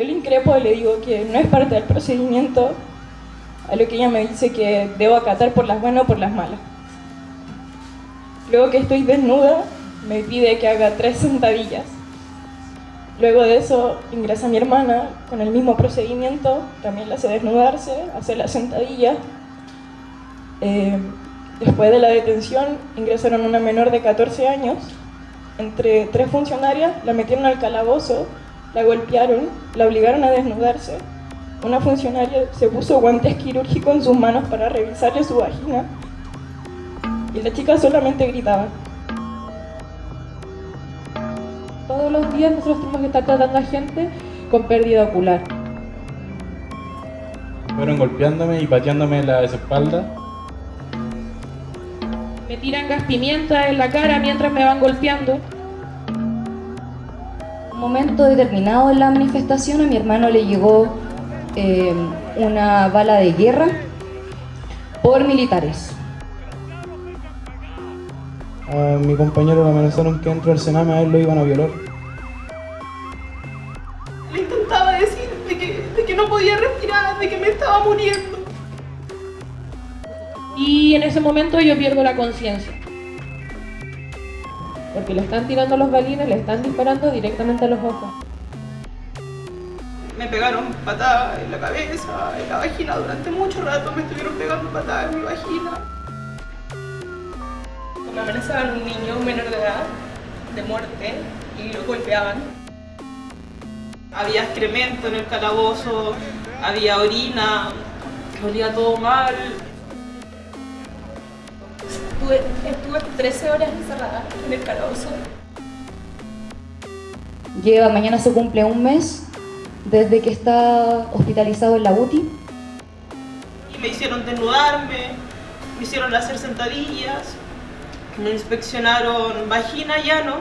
Yo le increpo y le digo que no es parte del procedimiento, a lo que ella me dice que debo acatar por las buenas o por las malas. Luego que estoy desnuda, me pide que haga tres sentadillas. Luego de eso ingresa mi hermana con el mismo procedimiento, también la hace desnudarse, hace la sentadilla. Eh, después de la detención ingresaron una menor de 14 años, entre tres funcionarias, la metieron al calabozo, la golpearon, la obligaron a desnudarse. Una funcionaria se puso guantes quirúrgicos en sus manos para revisarle su vagina y la chica solamente gritaba. Todos los días nosotros tenemos que estar tratando a gente con pérdida ocular. Fueron golpeándome y pateándome la espalda. Me tiran gas pimienta en la cara mientras me van golpeando. Un momento determinado en la manifestación a mi hermano le llegó eh, una bala de guerra por militares. A mi compañero lo amenazaron que dentro del Sename a él lo iban a violar. Le intentaba decir de que, de que no podía respirar, de que me estaba muriendo. Y en ese momento yo pierdo la conciencia. Porque le están tirando los balines, le están disparando directamente a los ojos. Me pegaron patadas en la cabeza, en la vagina durante mucho rato, me estuvieron pegando patadas en mi vagina. Me amenazaban un niño menor de edad de muerte y lo golpeaban. Había excremento en el calabozo, había orina, olía todo mal. Estuve, estuve 13 horas encerrada en el calabozo. Lleva, mañana se cumple un mes desde que está hospitalizado en la UTI. Y me hicieron desnudarme, me hicieron hacer sentadillas, me inspeccionaron vagina y ano